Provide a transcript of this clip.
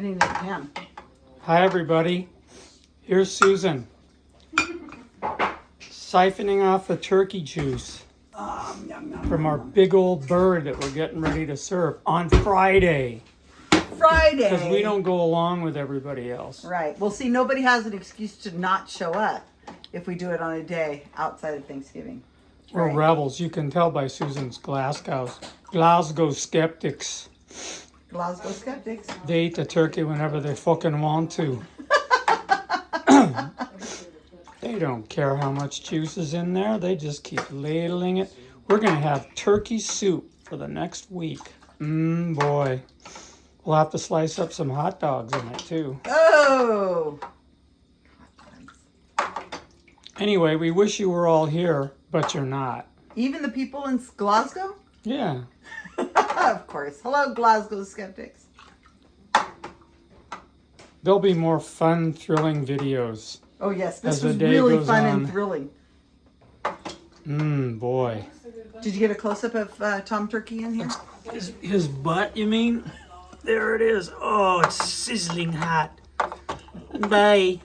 I didn't even pan. Hi, everybody. Here's Susan. Siphoning off the turkey juice Um, yum, yum. from our big old bird that we're getting ready to serve on Friday. Friday. Because we don't go along with everybody else. Right. Well, see, nobody has an excuse to not show up if we do it on a day outside of Thanksgiving. We're Right. rebels. You can tell by Susan's Glasgow. Glasgow skeptics. Glasgow skeptics. They eat the turkey whenever they fucking want to. they don't care how much juice is in there. They just keep ladling it. We're going to have turkey soup for the next week. Mmm, boy. We'll have to slice up some hot dogs in it, too. Oh. Anyway, we wish you were all here, but you're not. Even the people in Glasgow? Yeah. Of course. Hello, Glasgow skeptics. There'll be more fun, thrilling videos. Oh, yes. As This was really fun on. and thrilling. Mmm, boy. Did you get a close up of uh, Tom Turkey in here? His, his butt, you mean? There it is. Oh, it's sizzling hot. Bye.